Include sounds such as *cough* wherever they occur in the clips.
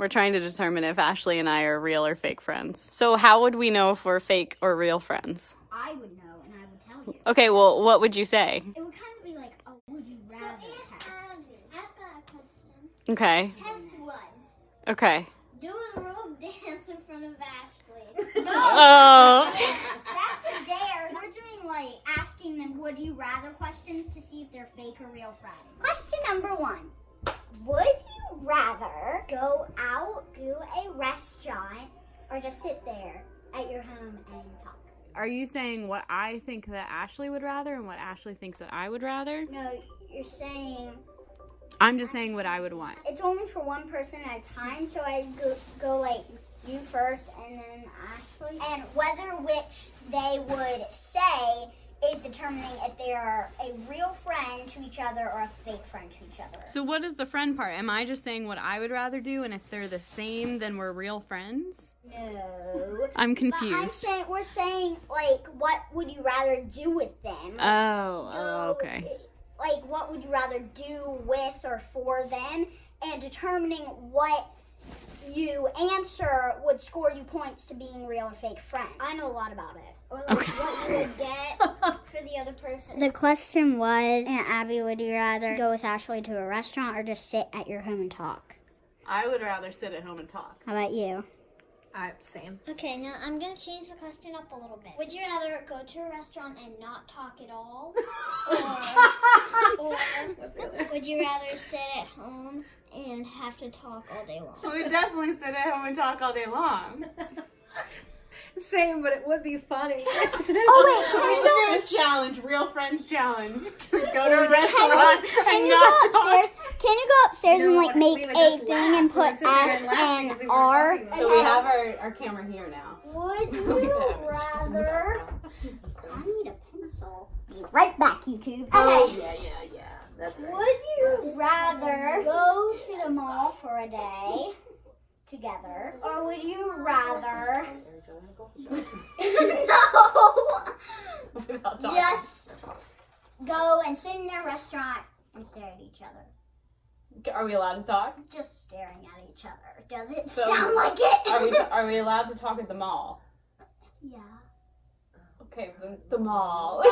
We're trying to determine if Ashley and I are real or fake friends. So, how would we know if we're fake or real friends? I would know and I would tell you. Okay, well, what would you say? It would kind of be like a would you rather test. Um, I've got a question. Okay, Test one. okay. Do a rope *laughs* dance in front of Ashley. *laughs* *laughs* Oh, That's a dare. We're doing like asking them would you rather questions to see if they're fake or real friends. Question number one. Would you rather go out to a restaurant or just sit there at your home and talk? are you saying what I think that Ashley would rather and what Ashley thinks that I would rather? No, you're saying I'm just saying what I would want. it's only for one person at a time, so I go, go like you first and then Ashley. And whether which they would say is determining if they are a real friend to each other or a fake friend to each other. So, what is the friend part? Am I just saying what I would rather do, and if they're the same, then we're real friends? No. I'm But I'm confused. saying we're saying like what would you rather do with them? Oh, oh, So, okay. Like what would you rather do with or for them and determining what you answer would score you points to being real or fake friend. I know a lot about it. Or like Okay. what you would *laughs* get for the other person. The question was, Aunt Abby, would you rather go with Ashley to a restaurant or just sit at your home and talk? I would rather sit at home and talk. How about you? I same. Okay, now I'm gonna change the question up a little bit. Would you rather go to a restaurant and not talk at all? *laughs* Or, or *laughs* would you rather sit at home and have to talk all day long? We definitely sit at home and talk all day long. Same, but it would be funny. *laughs* *laughs* Oh, We should do a challenge, real friends challenge. *laughs* go to a restaurant Can and you not go talk. Can you go upstairs You and like make a thing laugh. and put would sit there S and laugh and because we R? So we have our, our camera here now. Would you rather? I need a pencil. Be right back, YouTube. Oh, Okay. yeah, yeah, yeah. That's right. Would you rather go to the mall for a day together, or would you rather *laughs* *laughs* no *laughs* just go and sit in a restaurant and stare at each other? Are we allowed to talk? Just staring at each other. Does it So, sound like it? Are we, are we allowed to talk at the mall? yeah. Okay, the, the mall.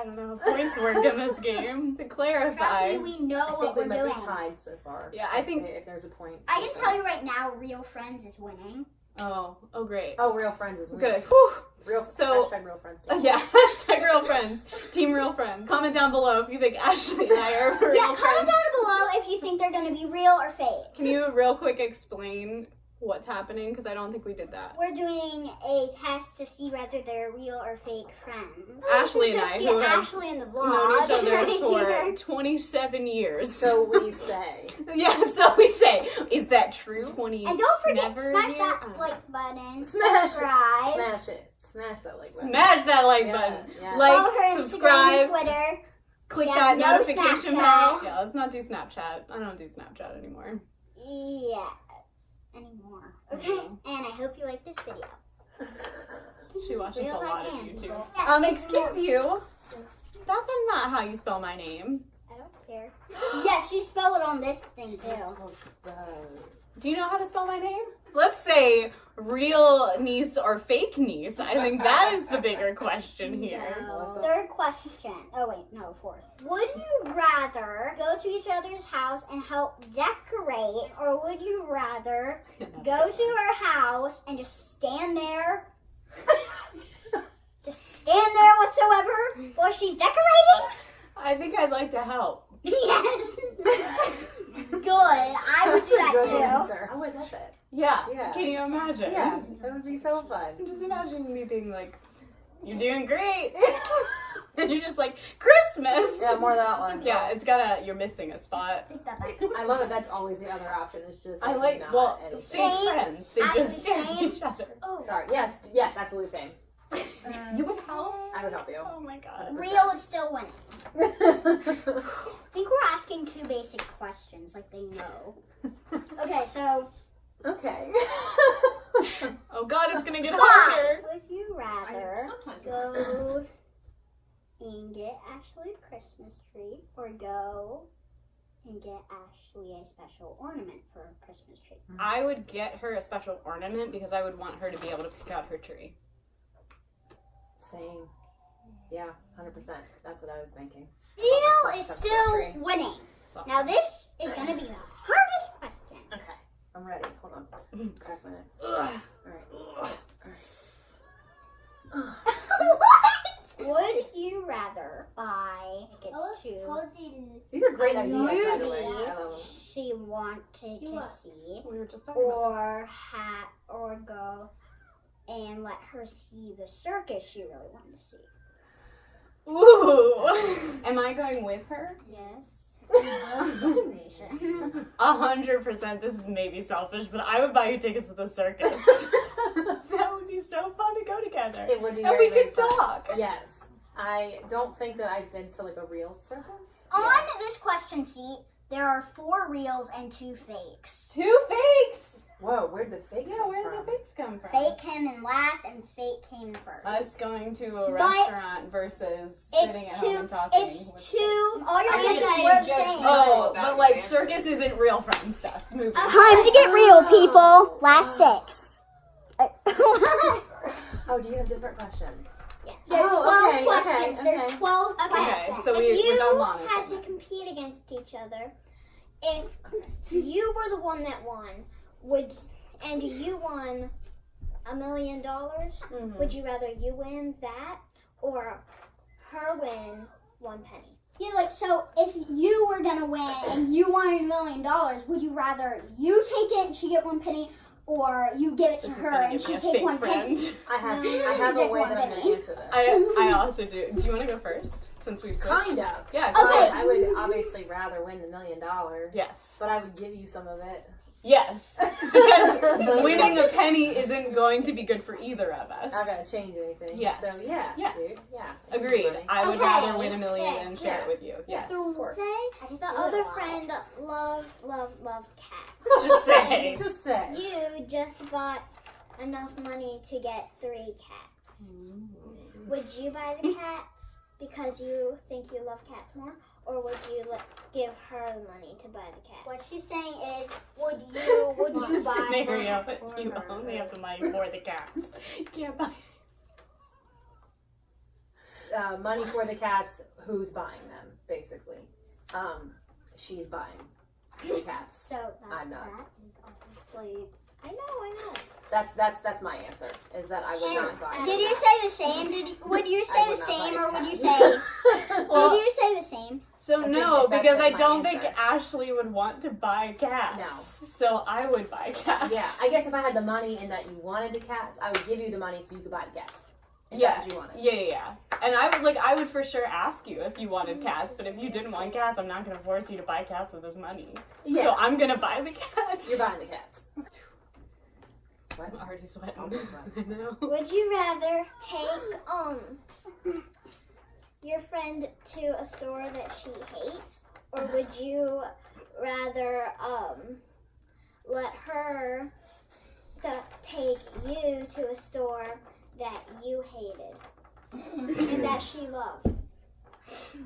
I don't know how points work in this game. To Trust clarify. me, we know I what we we're might doing. be tied so far. Yeah, I think- If, if there's a point. I can tell you right now, Real Friends is winning. Oh, oh great. Oh, real friends is winning. Good. Whew. Real. So- hashtag real friends. Uh, *laughs* yeah, hashtag real friends. Team real friends. Comment down below if you think Ashley and I are real yeah, comment friends. down below if you think they're gonna be real or fake. Can you real quick explain what's happening? Because I don't think we did that. We're doing a test to see whether they're real or fake friends. Oh, Ashley and I, Just who get have Ashley in the Known vlog. each other *laughs* right for here. *laughs* 27 years. So we *laughs* say. yeah, so we say, is that true? 20. And don't forget, Never smash year? that like button, Smash it. subscribe, Smash it. Smash that like button. Smash that like Yeah, button. yeah. Like, subscribe, Twitter. click Yeah, that no notification Snapchat. bell. Yeah, let's not do Snapchat. I don't do Snapchat anymore. Yeah, anymore. Okay, *laughs* and I hope you like this video. *laughs* She watches a lot of YouTube. Yes, Um, thank excuse you. That's not how you spell my name. I don't care. *gasps* yes, you spell it on this thing too. Do you know how to spell my name? Let's say real niece or fake niece. I think that is the bigger question here. No. Third question. Oh wait, no, fourth. Would you rather go to each other's house and help decorate, or would you rather go to her house and just stand there? *laughs* just stand there whatsoever while she's decorating? I think I'd like to help. Yes. *laughs* Good. I would do that too. answer. I love it. Yeah. Yeah. Can you imagine? Yeah, that would be so fun. Just imagine me being like, "You're doing great," *laughs* and you're just like, "Christmas." Yeah, more that one. Yeah, it's got a. You're missing a spot. Take that back. I love it. That's always the other option. It's just. I like not well, anything. Same. friends. They just *laughs* stare same. each other. Oh, Sorry. Yes. Yes. Absolutely same. Um, you would help. I would help you. Oh my god. Rio is still winning. I *laughs* think we're asking two basic questions, like they know. Okay, so okay. *laughs* Oh god, it's gonna get Five. harder. Would you rather go and get Ashley a Christmas tree or go and get Ashley a special ornament for her Christmas tree. I would get her a special ornament because I would want her to be able to pick out her tree. Same. Yeah, hundred percent. That's what I was thinking. Neil is That's still winning. So- Now this is gonna be the hardest question. Okay, I'm ready. Hold on. Crack my neck. Ugh. All right. what? *laughs* Would you rather buy tickets to These are great a ideas, by the way. movie I love them. she wanted See to what? see, We were just talking about or hat, or go and let her see the circus she really wanted to see? Ooh. Am I going with her? Yes. *laughs* A hundred percent. This is maybe selfish, but I would buy you tickets to the circus. *laughs* that would be so fun to go together. It would be and very, we very could fun. talk. Yes. I don't think that I've been to like a real circus. On this question sheet, there are four reals and two fakes. Two fakes. Whoa, where'd the fake Yeah, where did the fakes come from? Fake came in last, and fake came first. Us going to a But restaurant versus sitting it's at home and talking. It's with two. All your I think answers I were the judged same. Oh, but like answer. circus isn't real friend stuff. Moving. Time to get real, oh. people. Last oh. six. *laughs* Oh, do you have different questions? Yes. Oh, There's Oh, 12 okay, questions. okay, There's okay. 12 Okay. questions. Okay, so if we, you we're done long. had to compete against each other, if you were the one that won, would and you won a million dollars, Mhm. would you rather you win that or her win one penny? Yeah, like, so if you were gonna win and you wanted a million dollars, would you rather you take it and she get one penny, or you give it to This her and she take one friend. penny? *laughs* I have No. I have a Pick way one, that I'm gonna answer this. I, I *laughs* also do. Do you want to go first since we've switched? kind of. Yeah. Okay. I would obviously rather win the million dollars. Yes. But I would give you some of it. Yes. *laughs* Because winning a penny *laughs* isn't going to be good for either of us. I gotta change anything. Yes. So yeah, Yeah. dude. Yeah. Agreed. I would Okay. rather win a million Okay. and share Yeah. it with you. Yes. Say the other friend loved, loved, loved cats. *laughs* Just say. Just say. You just bought enough money to get three cats. Mm. Would you buy the cats because you think you love cats more, or would you let, give her the money to buy the cats? What she's saying is, would you would you buy Scenario. them for You her? only have the money for the cats. *laughs* You can't buy. *laughs* Uh, money for the cats. Who's buying them? Basically, um, she's buying the *laughs* cats. So that, I'm not. that is obviously. I know, I know. That's that's that's my answer. Is that I would not buy. Did you cats. say the same? Did you, would you say the would not buy same, or would you say? Well, did you say the same? So I think no, that because I don't think. Ashley would want to buy cats. No. So I would buy cats. Yeah, I guess if I had the money and that you wanted the cats, I would give you the money so you could buy the cats. Yeah. that's you wanted. Yeah, yeah, yeah. And I would like I would for sure ask you if you wanted cats, but if you didn't want cats, I'm not gonna force you to buy cats with this money. Yeah. So I'm gonna buy the cats. You're buying the cats. *laughs* I'm already sweating. Oh, *laughs* I know. Would you rather take um your friend to a store that she hates, or would you rather um let her take you to a store that you hated and that she loved?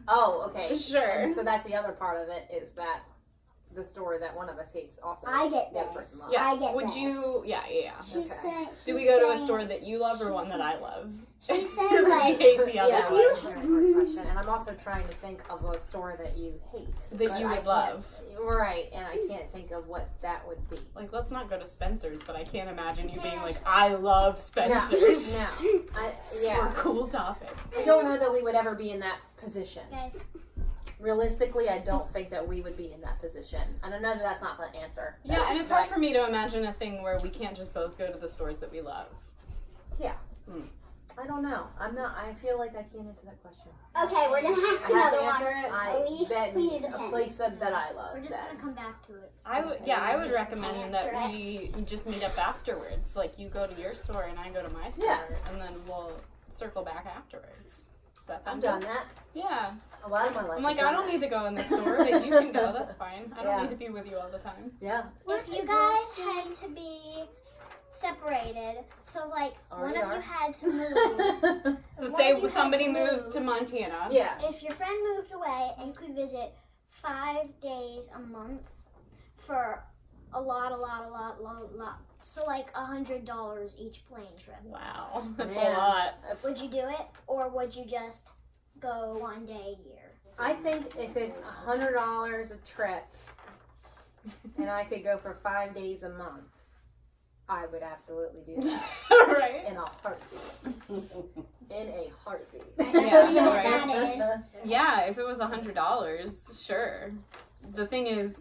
Oh, okay. Sure. So that's the other part of it is that the store that one of us hates also. I get the other this. person loves. Yeah. I get Would this. you? Yeah, yeah. yeah. She's Okay. saying. Do we she's go to a store that you love or one that I love? She's saying *laughs* I like. hate the other Yeah, one. you- very question. And I'm also trying to think of a store that you hate. That you I would can't- love. Right, and I can't think of what that would be. Like, let's not go to Spencer's, but I can't imagine you being like, I love Spencer's. No. I, For *laughs* yeah. a cool topic. I don't know that we would ever be in that position. Guys, Realistically, I don't think that we would be in that position. And I know that that's not the answer. Yeah, and it's But hard for me to imagine a thing where we can't just both go to the stores that we love. Yeah. Hmm. I don't know. I'm not. I feel like I can't answer that question. Okay, we're gonna ask I have another to one. answer it. I Elise, bet please a attend. place that, that I love. we're just then. gonna come back to it. I would, yeah, I would recommend that we just meet up afterwards. Like you go to your store and I go to my store, Yeah. and then we'll circle back afterwards. Does that I've done good? that. Yeah. A lot of my life. I'm like, I've I done don't that. need to go in the store, *laughs* but you can go. That's fine. I don't Yeah. need to be with you all the time. Yeah. If you guys had to be separated, so like one Already of you had to *laughs* move. So say if you had somebody to moves move? to Montana. yeah. if your friend moved away and you could visit five days a month for a lot, a lot, a lot, lot, lot. So like a hundred dollars each plane trip. Wow, *laughs* that's a Man. lot. Would you do it, or would you just go one day a year? I think if it's a hundred dollars a trip, *laughs* and I could go for five days a month, I would absolutely do that *laughs* right? in a heartbeat. In a heartbeat. I Yeah, don't know what right. Yeah, if it was a hundred dollars, sure. The thing is,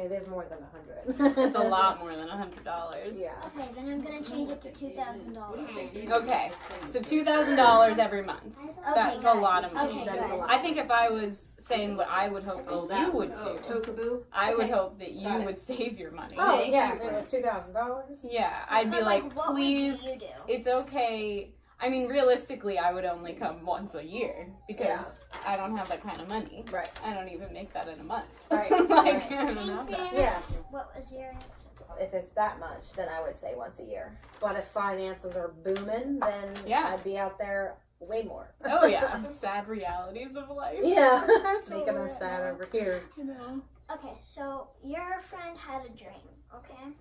It is more than a hundred. *laughs* it's a lot *laughs* more than a hundred dollars. Yeah. Okay, then I'm gonna change it to two thousand dollars. Okay, so two thousand dollars every month. That's a lot of money. Okay, That is a lot. I think if I was saying what I would hope that you that would Oh, do, Tokaboo. I would hope that you would save your money. Oh yeah, if it was two thousand dollars. Yeah, I'd be But, like, what please, would you do? it's okay. I mean, realistically, I would only come once a year because Yeah. I don't have that kind of money. Right. I don't even make that in a month. Right, *laughs* like, right. *laughs* I don't have that. Yeah. What was your answer? If it's that much, then I would say once a year. But if finances are booming, then Yeah. I'd be out there way more. Oh yeah, *laughs* sad realities of life. Yeah. That's Make what them we're as at sad now. over here. You know. Okay, so your friend had a dream, okay?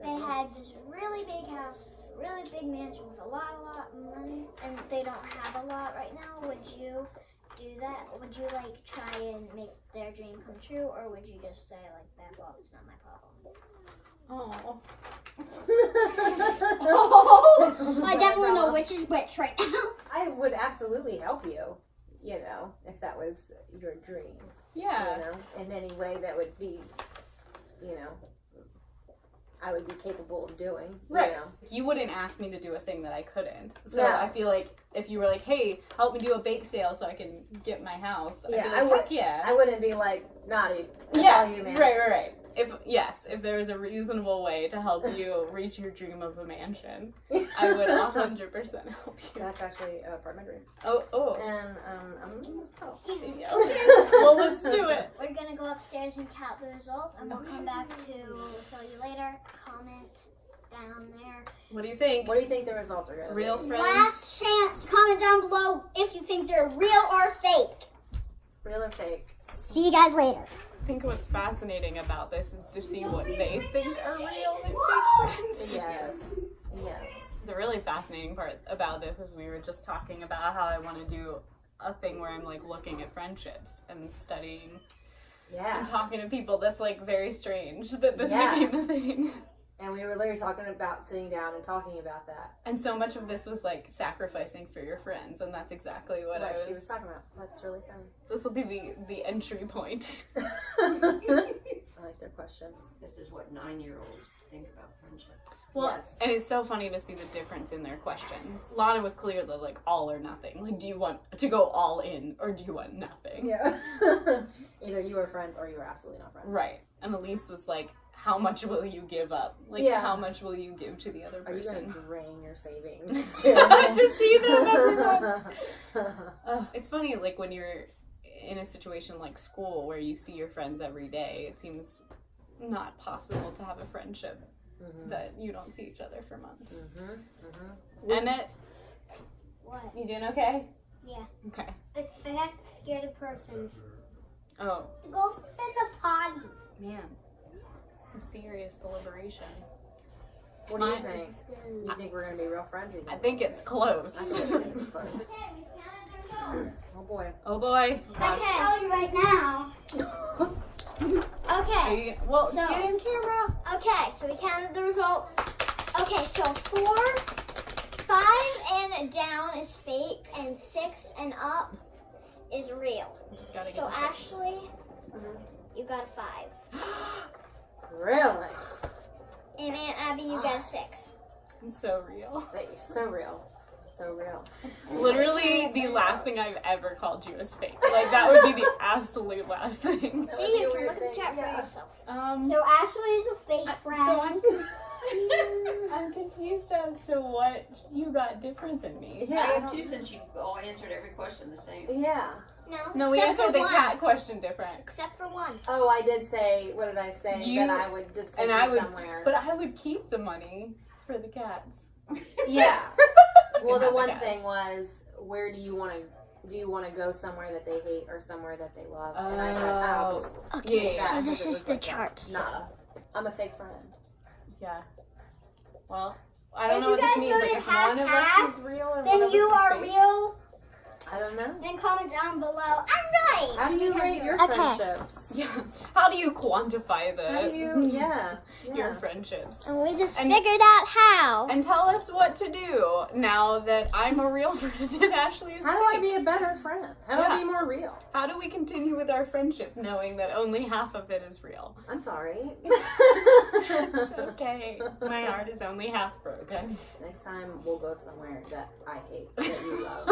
They had this really big house, really big mansion with a lot, a lot of money, and they don't have a lot right now. Would you do that? Would you like try and make their dream come true, or would you just say like back off? It's not my problem. Oh. Oh, *laughs* I definitely know which is which right now. I would absolutely help you, you know, if that was your dream. Yeah. You know, in any way that would be, you know, I would be capable of doing. Right. You know. You wouldn't ask me to do a thing that I couldn't. So No. I feel like if you were like, "Hey, help me do a bake sale so I can get my house," I'd Yeah, be I like, would- "Heck yeah." I wouldn't be like, dude. Yeah, you, man. right, right, right. If yes, if there is a reasonable way to help you *laughs* reach your dream of a mansion, I would *laughs* hundred percent help you. That's actually uh, part of my dream. Oh, oh. And um, I'm. Oh. Yeah, okay. well, let's do it. *laughs* We're gonna go upstairs and count the results, and we'll come back to tell you later. Comment down there. What do you think? What do you think the results are going to Real be? friends? Last chance to comment down below if you think they're real or fake. Real or fake? See you guys later. I think what's fascinating about this is to see what they think are real and fake friends. Yes. Yes. The really fascinating part about this is we were just talking about how I want to do a thing where I'm like looking at friendships and studying Yeah. and talking to people. That's like very strange that this Yeah. became a thing. And we were literally talking about sitting down and talking about that. And so much of this was like sacrificing for your friends, and that's exactly what I was. she was talking about. That's really fun. This will be the the entry point. *laughs* *laughs* I like their question. This is what nine-year-olds think about friendship. Well, Yes. and it's so funny to see the difference in their questions. Lana was clearly like all or nothing. Like, do you want to go all in or do you want nothing? Yeah. *laughs* Either you are friends or you are absolutely not friends. Right. And Elise was like, how much will you give up? Like, Yeah. how much will you give to the other Are you going person? to drain your savings *laughs* to *laughs* see them, everyone. *laughs* Uh, it's funny, like when you're in a situation like school where you see your friends every day, it seems not possible to have a friendship Mhm. that you don't see each other for months. Mhm. Mhm. Emmett, What? you doing okay? Yeah. Okay. I, I have to scare the person. Oh, Go in the potty. man. Some serious deliberation. What do you Mine- think? You think we're going to be real friends? or I think it's close. I think we're gonna *laughs* close. Oh boy. oh boy. I can tell you right now. *laughs* Okay. you, well, So- get in camera. Okay, so we counted the results. Okay, so four, five and down is fake, and six and up is real. Just gotta get So to six. Ashley, you got a five, *gasps* *gasps* Really? and Aunt Abby, you got a six. I'm so real. That you're so real. So real. Literally, the last thing I've ever called you is fake. Like that would be the *laughs* absolute last thing. See, you a can look at the chat yeah. for yourself. Um. So Ashley is a fake I- friend. So I'm, *laughs* confused. I'm confused as to what you got different than me. Yeah. I I have two since you all answered every question the same. Yeah. No, No, we answered the one. cat question different. Except for one. Oh, I did say. What did I say? You- that I would just take and you I would- somewhere. But I would keep the money for the cats. *laughs* yeah. *laughs* Well, the have the one thing was, where do you want to do you want to go somewhere that they hate or somewhere that they love? and I said, oh, Okay, Yeah, so yeah, this is the like chart. nah. I'm a fake friend. Yeah. Well, I don't If know what you this guys means. Like, voted if one of half-half, us is real or one Then of you us is are fake. real. I know. Then comment down below. I'm right. How do you Because rate your Okay. friendships? *laughs* Yeah. How do you quantify the How do you? *laughs* Yeah. your friendships? And we just And- figured out how. And tell us what to do now that I'm a real *laughs* friend and Ashley is How do I be a better friend? How do Yeah. I be more real? How do we continue with our friendship knowing that only half of it is real? I'm sorry. It's okay. My heart is only half broken. Next time we'll go somewhere that I hate that you love,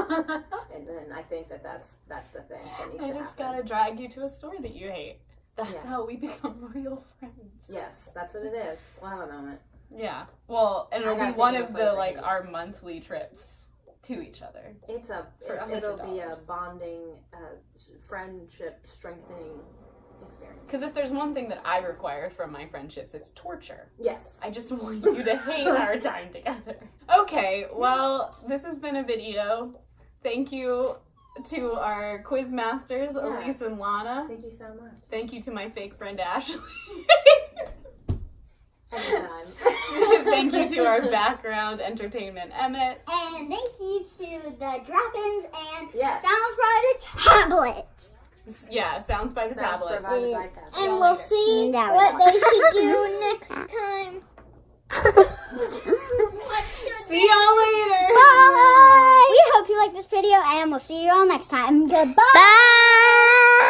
and then I think that that's that's the thing I to just gotta drag you to a store that you hate. That's Yeah. how we *laughs* become real friends. Yes, that's what it is. A moment. Yeah. Well, and it'll be one of the like our monthly trips to each other. It's a it, it'll be a bonding, uh, friendship strengthening experience. Because if there's one thing that I require from my friendships, it's torture. Yes. I just want you to hate our *laughs* time together. Okay, well, this has been a video. Thank you to our quiz masters, Yeah. Elise and Lana. Thank you so much. Thank you to my fake friend Ashley. *laughs* Thank you to our *laughs* background entertainment Emmett. And thank you to the drop-ins and yes. sounds for the tablets. Yeah, sounds by the Sounds tablets. by Tab. And we'll later. see Now what they should do *laughs* next time. See y'all later. Bye. We hope you like this video and we'll see you all next time. Goodbye. Bye.